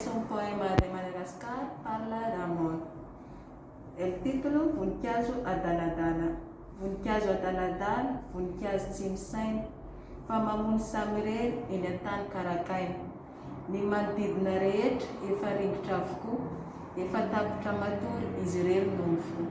Son poème Ray Madagascar parle la mort El titolo, Voninkazo adaladala Voninkazo adaladala, voninkazo tsy misaina Fa mamono samirery eny an-tany karakaina Ny manodidina rehetra efa ringotra avokoa Efa tapitra matory izy irery no mifoha.